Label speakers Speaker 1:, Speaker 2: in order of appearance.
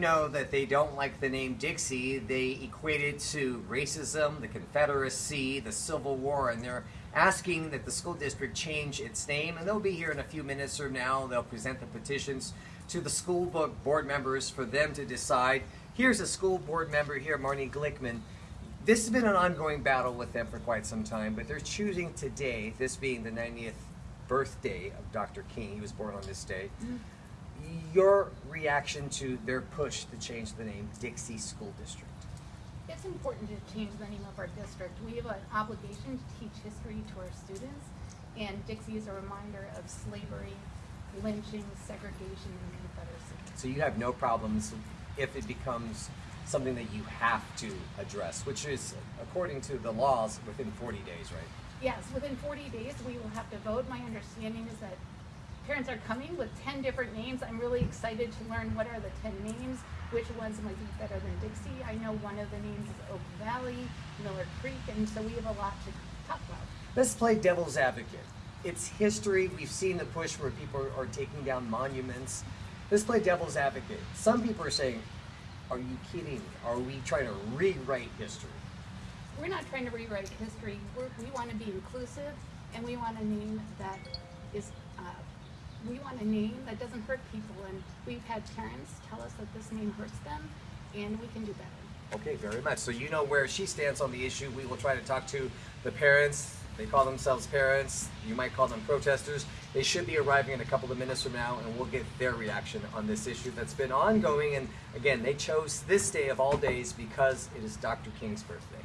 Speaker 1: know that they don't like the name Dixie. They equate it to racism, the Confederacy, the Civil War, and they're asking that the school district change its name. And they'll be here in a few minutes from now. They'll present the petitions to the school book board members for them to decide. Here's a school board member here, Marnie Glickman. This has been an ongoing battle with them for quite some time, but they're choosing today, this being the 90th birthday of Dr. King, he was born on this day, mm-hmm. your reaction to their push to change the name Dixie School District.
Speaker 2: It's important to change the name of our district. We have an obligation to teach history to our students, and Dixie is a reminder of slavery, lynching, segregation, and Confederacy.
Speaker 1: So you have no problems if it becomes something that you have to address, which is, according to the laws, within 40 days, right?
Speaker 2: Yes, within 40 days, we will have to vote. My understanding is that parents are coming with 10 different names. I'm really excited to learn what are the 10 names, which ones might be better than Dixie. I know one of the names is Oak Valley, Miller Creek, and so we have a lot to talk about.
Speaker 1: Let's play devil's advocate. It's history. We've seen the push where people are taking down monuments. Let's play devil's advocate. Some people are saying, are you kidding? Are we trying to rewrite history?
Speaker 2: We're not trying to rewrite history. We're, we want to be inclusive, and we want a name that is. Uh, we want a name that doesn't hurt people, and we've had parents tell us that this name hurts them, and we can do better.
Speaker 1: Okay, very much. So you know where she stands on the issue. We will try to talk to the parents. They call themselves parents. You might call them protesters. They should be arriving in a couple of minutes from now, and we'll get their reaction on this issue that's been ongoing. And again, they chose this day of all days because it is Dr. King's birthday.